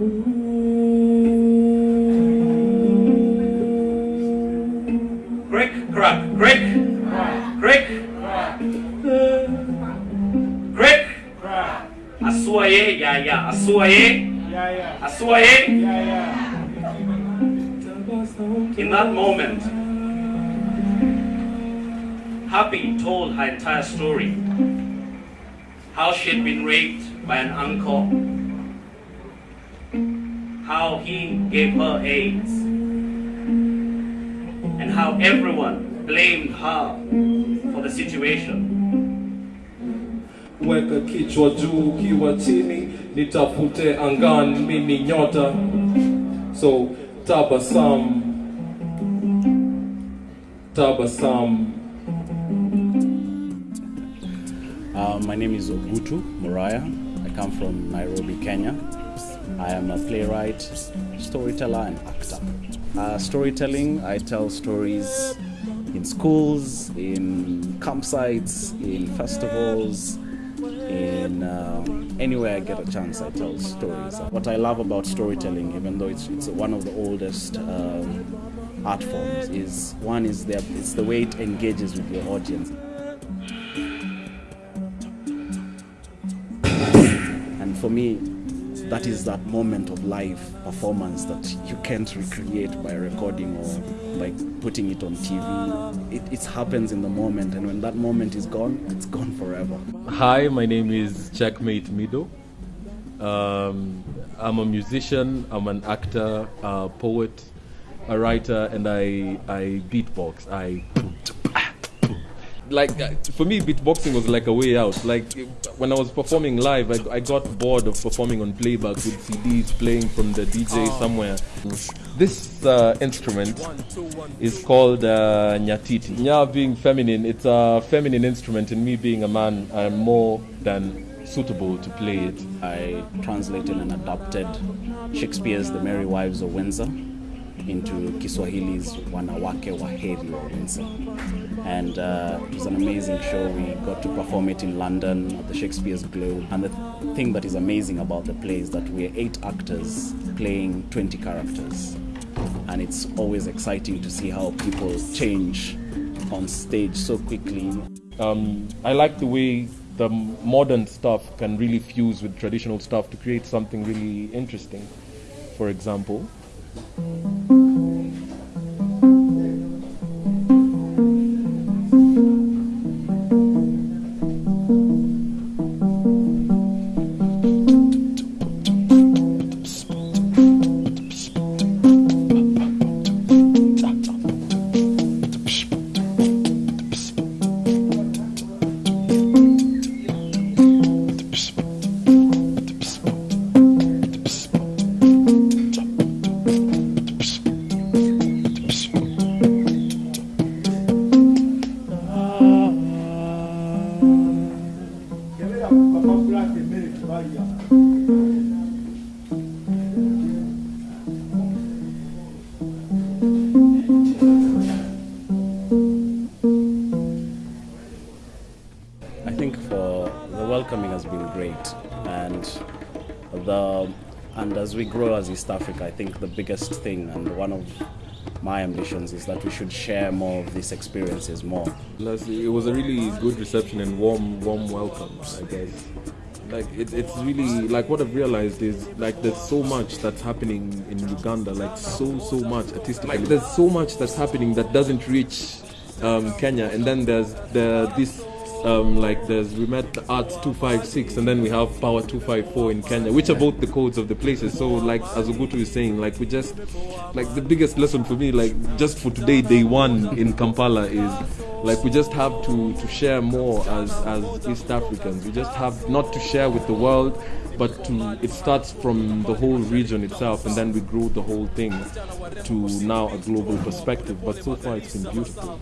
Crick, crack, crick, crick, crick, a sua e, ya, ya, a sua e, a sua e. In that moment, Happy told her entire story, how she had been raped by an uncle how he gave her AIDS, and how everyone blamed her for the situation. weka kichwa juu kiwa chini nitafute angani mini nyota so tabasam tabasam Uh, my name is Ogutu Muraya. I come from Nairobi, Kenya. I am a playwright, storyteller, and actor. Uh, storytelling, I tell stories in schools, in campsites, in festivals, in um, anywhere I get a chance, I tell stories. What I love about storytelling, even though it's, it's one of the oldest um, art forms, is one is the, it's the way it engages with your audience. And for me, that is that moment of live performance that you can't recreate by recording or by putting it on TV. It, it happens in the moment, and when that moment is gone, it's gone forever. Hi, my name is Checkmate Mido. Um, I'm a musician, I'm an actor, a poet, a writer, and I, I beatbox. I like uh, for me, beatboxing was like a way out. Like when I was performing live, I, I got bored of performing on playback with CDs playing from the DJ somewhere. This uh, instrument is called uh, nyatiti. Nya being feminine, it's a feminine instrument, and me being a man, I'm more than suitable to play it. I translated and adapted Shakespeare's The Merry Wives of Windsor into Kiswahili's Wanawake Waheri wa Windsor. And uh, it was an amazing show. We got to perform it in London at the Shakespeare's Globe. And the thing that is amazing about the play is that we're eight actors playing 20 characters. And it's always exciting to see how people change on stage so quickly. Um, I like the way the modern stuff can really fuse with traditional stuff to create something really interesting. For example, For the welcoming has been great, and the and as we grow as East Africa, I think the biggest thing and one of my ambitions is that we should share more of these experiences more. It was a really good reception and warm, warm welcome. I guess. Like it, it's really like what I've realized is like there's so much that's happening in Uganda, like so so much artistically. Like there's so much that's happening that doesn't reach um, Kenya, and then there's the this um, like there's we met Arts 256 and then we have PAWA 254 in Kenya, which are both the codes of the places. So like as Ogutu is saying, like we just like the biggest lesson for me, like just for today, day one in Kampala is like we just have to to share more as as East Africans. We just have not to share with the world, but to it starts from the whole region itself, and then we grow the whole thing to now a global perspective. But so far, it's been beautiful.